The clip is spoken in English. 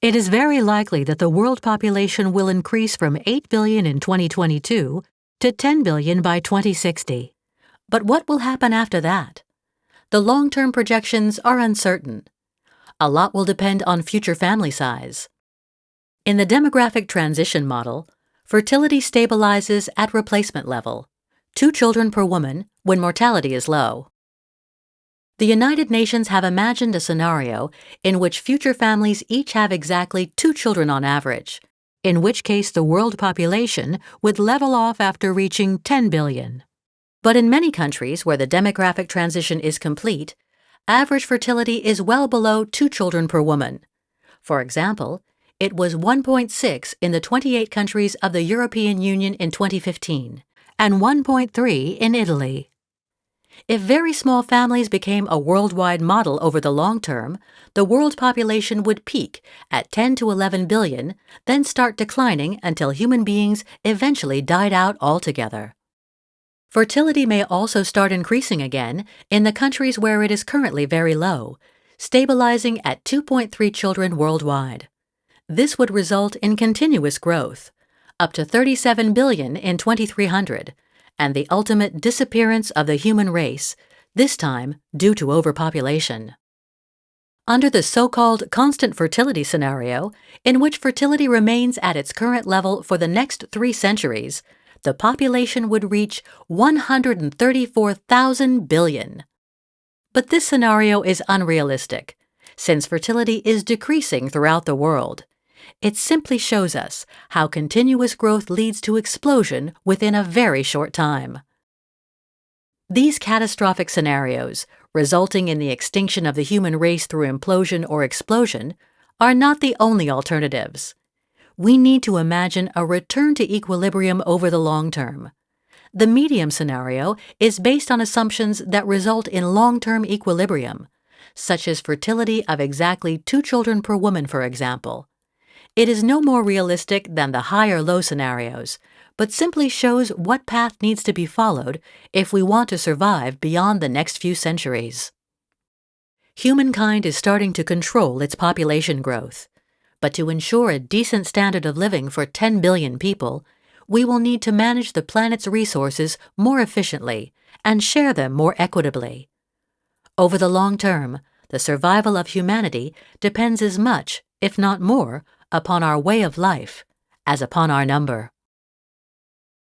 It is very likely that the world population will increase from 8 billion in 2022 to 10 billion by 2060. But what will happen after that? The long term projections are uncertain. A lot will depend on future family size. In the demographic transition model, fertility stabilizes at replacement level, two children per woman when mortality is low. The United Nations have imagined a scenario in which future families each have exactly two children on average, in which case the world population would level off after reaching 10 billion. But in many countries where the demographic transition is complete, average fertility is well below two children per woman. For example, it was 1.6 in the 28 countries of the European Union in 2015 and 1.3 in Italy. If very small families became a worldwide model over the long term, the world population would peak at 10 to 11 billion, then start declining until human beings eventually died out altogether. Fertility may also start increasing again in the countries where it is currently very low, stabilizing at 2.3 children worldwide. This would result in continuous growth, up to 37 billion in 2300, and the ultimate disappearance of the human race, this time due to overpopulation. Under the so-called constant fertility scenario, in which fertility remains at its current level for the next three centuries, the population would reach 134,000 billion. But this scenario is unrealistic, since fertility is decreasing throughout the world. It simply shows us how continuous growth leads to explosion within a very short time. These catastrophic scenarios, resulting in the extinction of the human race through implosion or explosion, are not the only alternatives we need to imagine a return to equilibrium over the long term. The medium scenario is based on assumptions that result in long-term equilibrium, such as fertility of exactly two children per woman, for example. It is no more realistic than the high or low scenarios, but simply shows what path needs to be followed if we want to survive beyond the next few centuries. Humankind is starting to control its population growth. But to ensure a decent standard of living for 10 billion people, we will need to manage the planet's resources more efficiently and share them more equitably. Over the long term, the survival of humanity depends as much, if not more, upon our way of life as upon our number.